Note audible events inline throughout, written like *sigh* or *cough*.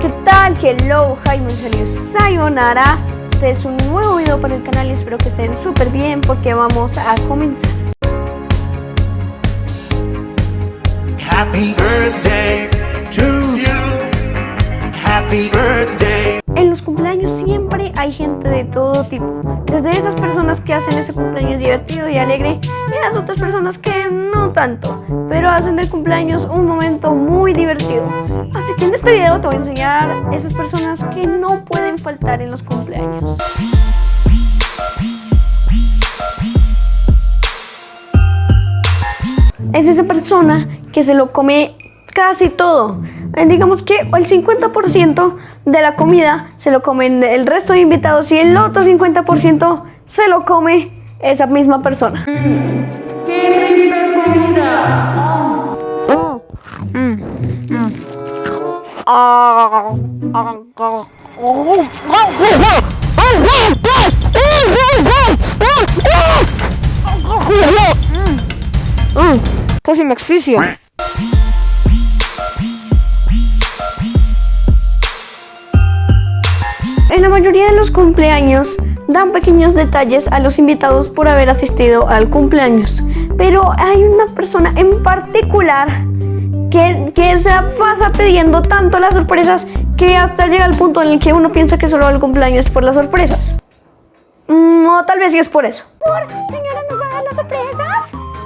¿qué tal? Hello, Jaime Antonio Sayonara. Este es un nuevo video para el canal y espero que estén súper bien porque vamos a comenzar. Happy birthday to you. Happy birthday. Siempre hay gente de todo tipo. Desde esas personas que hacen ese cumpleaños divertido y alegre y las otras personas que no tanto, pero hacen del cumpleaños un momento muy divertido. Así que en este video te voy a enseñar esas personas que no pueden faltar en los cumpleaños. Es esa persona que se lo come casi todo. Eh, Digamos que el 50% de la comida se lo comen el resto de invitados y el otro 50% se lo come esa misma persona. Casi me asfixio. En la mayoría de los cumpleaños dan pequeños detalles a los invitados por haber asistido al cumpleaños. Pero hay una persona en particular que, que se pasa pidiendo tanto las sorpresas que hasta llega al punto en el que uno piensa que solo el cumpleaños es por las sorpresas. Mm, o tal vez sí es por eso. Por, señora, ¿nos va a dar las sorpresas?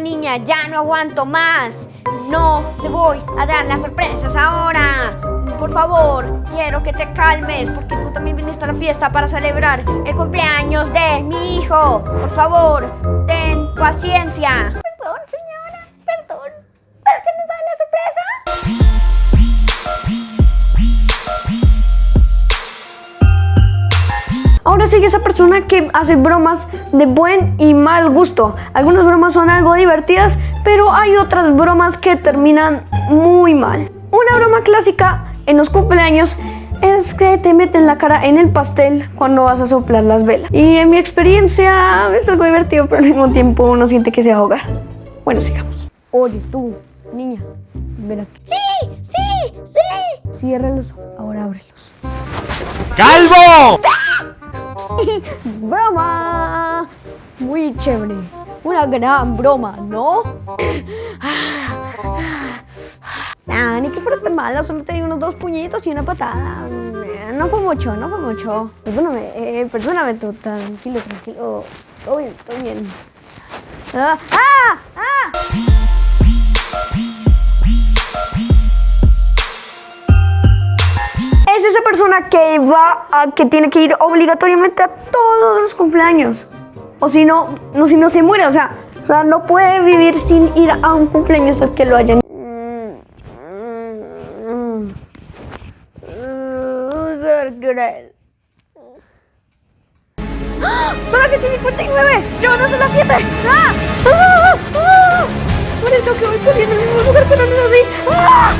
Niña, ya no aguanto más. No te voy a dar las sorpresas ahora. Por favor, quiero que te calmes porque tú también viniste a la fiesta para celebrar el cumpleaños de mi hijo. Por favor, ten paciencia. Ahora sigue esa persona que hace bromas de buen y mal gusto. Algunas bromas son algo divertidas, pero hay otras bromas que terminan muy mal. Una broma clásica en los cumpleaños es que te meten la cara en el pastel cuando vas a soplar las velas. Y en mi experiencia es algo divertido, pero al mismo tiempo uno siente que se va a ahogar. Bueno, sigamos. Oye, tú, niña, ven aquí. ¡Sí! ¡Sí! ¡Sí! Cierra los ojos. Ahora ábrelos. ¡Calvo! *laughs* ¡Broma! Muy chévere. Una gran broma, ¿no? Ah, ni que fuera tan mala, solo te di unos dos puñitos y una patada. No fue mucho, no fue mucho. Perdóname, eh, perdóname tú, tranquilo, tranquilo. Todo bien, todo bien. Ah, ¡Ah! ¡Ah! Persona que va a, que tiene que ir obligatoriamente a todos los cumpleaños. O si no, no si no se muere, o sea, o sea, no puede vivir sin ir a un cumpleaños al que lo hayan. ¡Ah! Son las 7.59. Yo no son las 7. ¡Ah! ¡Ah! ¡Ah! Que voy corriendo al mismo lugar, pero no es así. ¡Ah!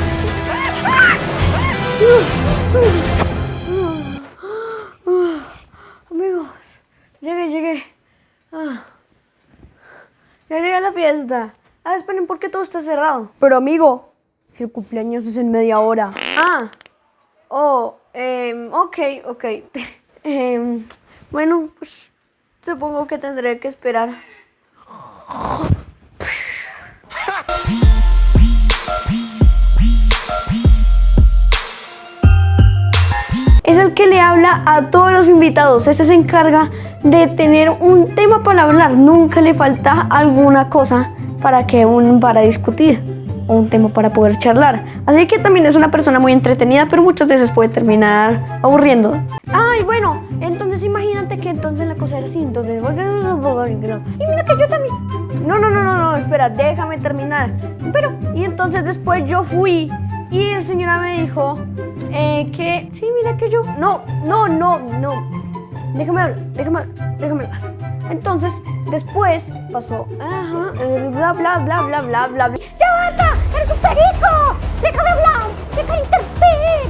Amigos, llegué, llegué. Ah. Ya llegué a la fiesta. Ah, esperen, ¿por qué todo está cerrado? Pero amigo, si el cumpleaños es en media hora. Ah. Oh, em, ok, ok. *laughs* Em, bueno, pues supongo que tendré que esperar. A todos los invitados. Ese se encarga de tener un tema para hablar. Nunca le falta alguna cosa para que un para discutir o un tema para poder charlar. Así que también es una persona muy entretenida, pero muchas veces puede terminar aburriendo. Ay, bueno, entonces imagínate que entonces la cosa era así. Entonces, y mira que yo también. No, no, no, no, no, espera, déjame terminar. Pero, y entonces después yo fui y el señora me dijo eh, que, sí, mira que yo, no, no, no, no, déjame hablar, déjame hablar, déjame hablar. Entonces, después pasó, ajá, bla, bla, bla, bla, bla, bla, bla. ¡Ya basta! ¡Eres un perico! ¡Deja de hablar! ¡Deja de interrumpir!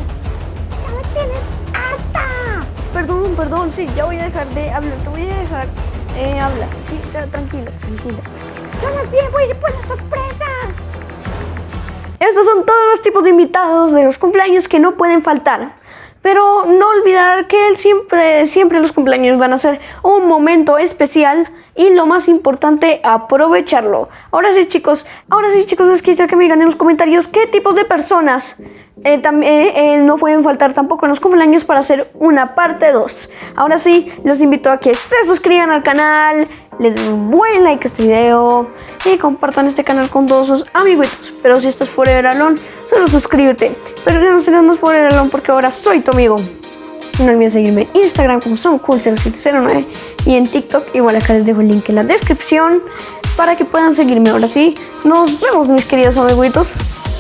¡Ya me tienes harta! Perdón, perdón, sí, ya voy a dejar de hablar, te voy a dejar eh, habla. Sí, tra- tranquila, tranquila. Yo bien voy a ir por las sorpresas. Estos son todos los tipos de invitados de los cumpleaños que no pueden faltar. Pero no olvidar que siempre, siempre los cumpleaños van a ser un momento especial y lo más importante, aprovecharlo. Ahora sí, chicos, ahora sí, chicos, les quisiera que me digan en los comentarios qué tipos de personas eh, eh, eh, no pueden faltar tampoco en los cumpleaños para hacer una parte 2. Ahora sí, los invito a que se suscriban al canal, le den un buen like a este video y compartan este canal con todos sus amiguitos. Pero si estás fuera del alón, solo suscríbete. Pero ya no serás más fuera del alón porque ahora soy tu amigo. No olvides seguirme en Instagram como SonCool0709 y en TikTok igual acá les dejo el link en la descripción para que puedan seguirme. Ahora sí, nos vemos mis queridos amiguitos.